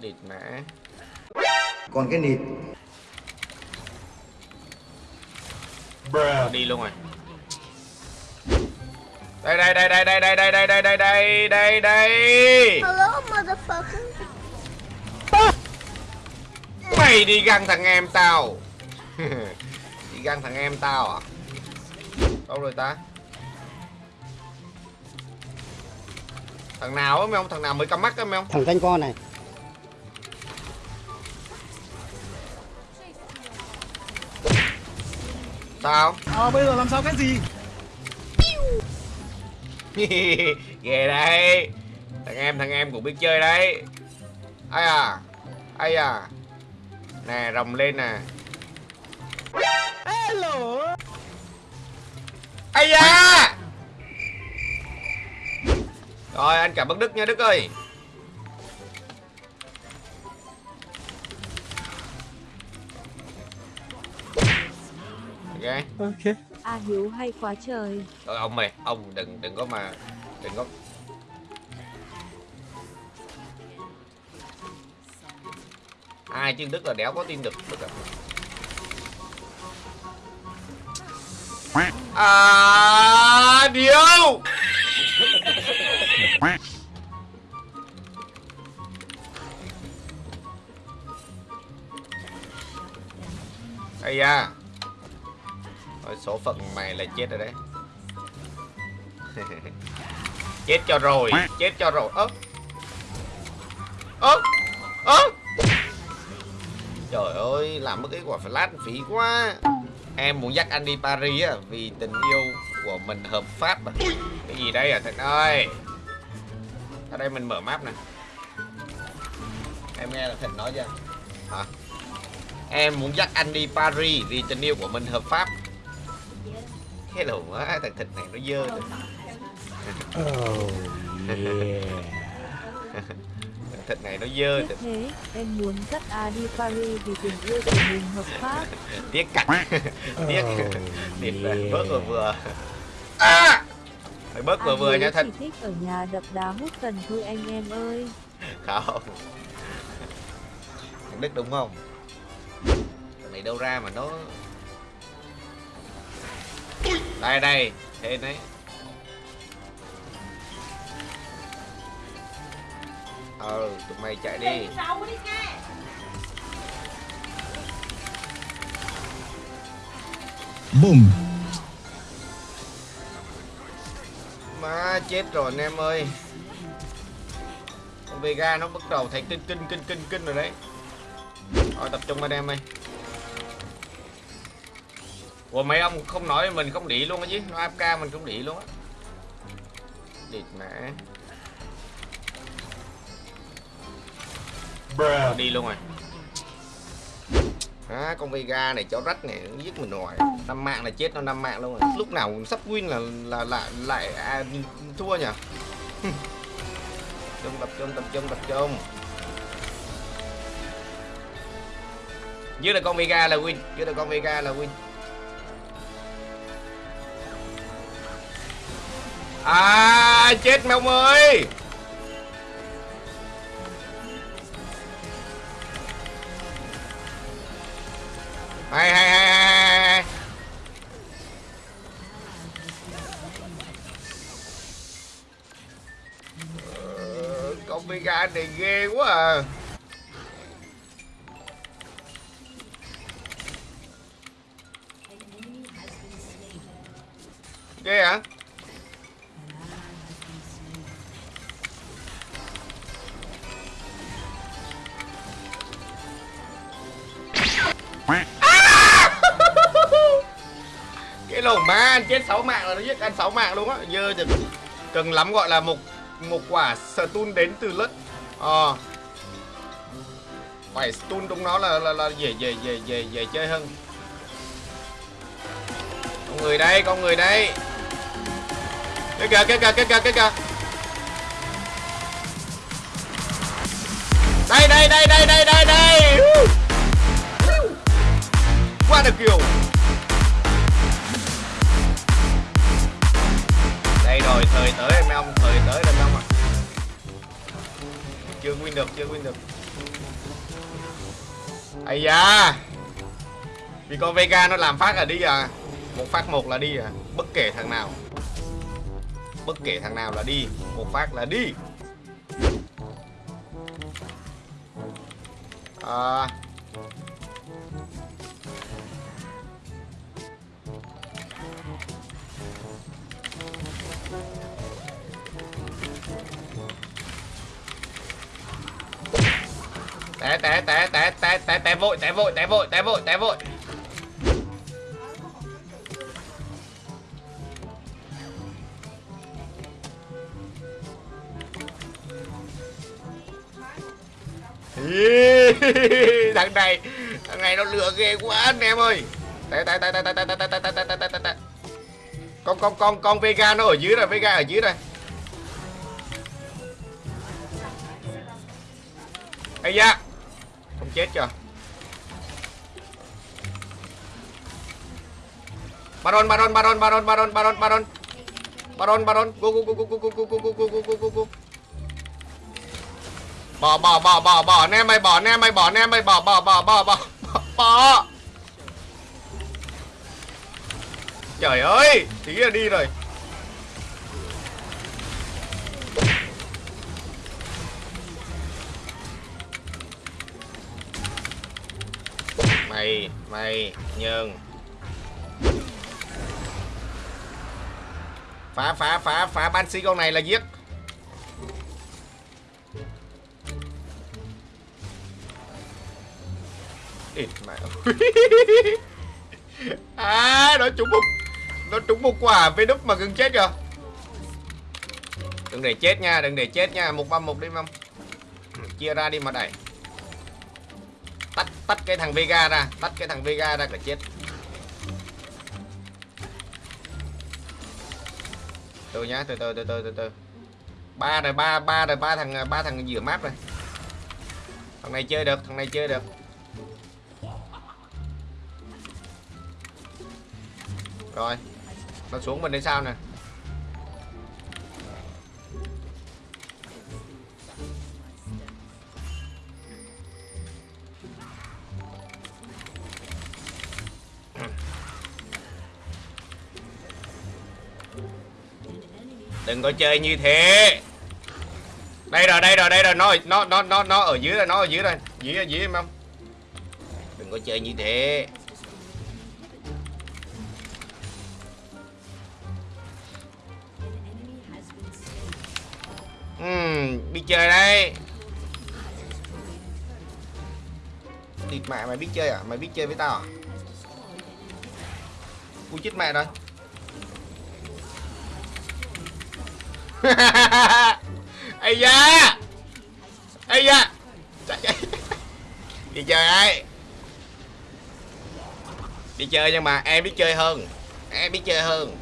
địt mã còn cái nịt đi luôn rồi đây đây đây đây đây đây đây đây đây đây đây đây đây Hello, motherfucker. mày đi găng thằng em tao đi găng thằng em tao à đâu rồi ta thằng nào á mấy ông thằng nào mới cắm mắt á mấy ông thằng danh con này sao À, bây giờ làm sao cái gì? ghê đây thằng em thằng em cũng biết chơi đấy. Ai à ai à. Nè rồng lên nè. Hello. ai da. Rồi anh cảm ơn đức nha đức ơi ok Ok. A Hiếu hay quá trời. Thôi ông mày, ông đừng đừng có mà đừng có ai chứ Đức là đéo có tin được Đức à. À, điêu Ây da Thôi số phận mày là chết rồi đấy. Chết cho rồi, Chết cho rồi. Ơ. Ơ. Ơ. Trời ơi, Làm mất cái quả flash phí quá. Em muốn dắt anh đi Paris á, Vì tình yêu của mình hợp pháp à. Cái gì đây à Thịnh ơi. Ở đây mình mở map nè. Em nghe là Thịnh nói chưa? Hả? Em muốn dắt anh đi Paris Vì tình yêu của mình hợp pháp cái đồ quá thằng thịt này nó dơ rồi oh yeah. Thằng thịt này nó dơ Tiếc thế, em muốn dắt A đi Paris vì tình yêu của mình hợp pháp. tiếc cặt tiếc. Oh, yeah. bớt vừa vừa. À! phải bớt vừa vừa nha thật chỉ thích ở nhà đập đá hút cần thôi anh em ơi. không. Thằng đức đúng không? Thằng này đâu ra mà nó đây đây thế đấy. Ờ tụi mày chạy đi. Boom. Má chết rồi anh em ơi. Con Vega nó bắt đầu thấy kinh kinh kinh kinh kinh rồi đấy. Rồi tập trung anh em ơi Ủa mấy ông không nói mình không đỉ luôn á chứ. Nó AFK mình cũng đỉ luôn á. Địt mẹ Ờ, Đi luôn rồi. À, con Vega này chó rách này nó giết mình rồi năm mạng là chết nó năm mạng luôn rồi. Lúc nào sắp win là là lại lại à, thua nhỉ? Trung tập trung tập trung tập trung dưới là con Vega là win dưới là con Vega là win. À chết mèo ơi. Hay hay hay hay Ờ, con Mega này ghê quá à. Ghê hả? Má anh chết 6 mạng là nó giết anh 6 mạng luôn á dơ thì cần lắm gọi là một một quả stun đến từ lất ờ. Phải stun trong nó là là, là dễ dễ dễ dễ dễ chơi hơn. Con người đây con người đây. Cái kìa cái kìa cái kìa cái kìa đây đây đây đây đây đây đây. Qua được kiểu. Được chưa win được. Ây da. Vì con Vega nó làm phát là đi à. Một phát một là đi à. Bất kể thằng nào. Bất kể thằng nào là đi. Một phát là đi. À, té té té té té té té vội té vội té vội té vội té vội thằng này thằng này nó lừa ghê quá anh em ơi té té té té té té té té té té té té té con con con con Vega nó ở dưới rồi Vega ở dưới rồi ây da không chết chưa Baron Baron Baron Baron Baron Baron Baron Baron Baron go go go go go go go go go go go go go go bỏ bỏ bỏ bỏ bỏ nem mày bỏ nem mày bỏ nem mày bỏ bỏ bỏ bỏ bỏ bỏ bỏ trời ơi tí là đi rồi mày nhường phá phá phá phá ban sĩ con này là giết. Ít mẹ à nó trúng một, nó trúng một quả với đúc mà gần chết rồi đừng để chết nha, đừng để chết nha. Một băm một đi mâm. Chia ra đi mà đẩy tắt tắt cái thằng Vega ra, tắt cái thằng Vega ra cả chết. Từ nhá, từ từ từ từ từ từ. Ba rồi, ba ba rồi, ba thằng ba thằng giữa map rồi. Thằng này chơi được, thằng này chơi được. Rồi, nó xuống mình đến sao nè. Đừng có chơi như thế. Đây rồi đây rồi đây rồi. Nó nó nó nó nó ở dưới rồi nó ở dưới rồi dưới ở dưới em không? Đừng có chơi như thế. Uhm, biết chơi đây. Địt mẹ mày biết chơi à? Mày biết chơi với tao à? Ui chết mẹ rồi Ây da! Ây da! Chạy, chạy. Đi chơi ai Đi chơi nhưng mà em biết chơi hơn. Em biết chơi hơn.